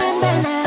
Ben ben en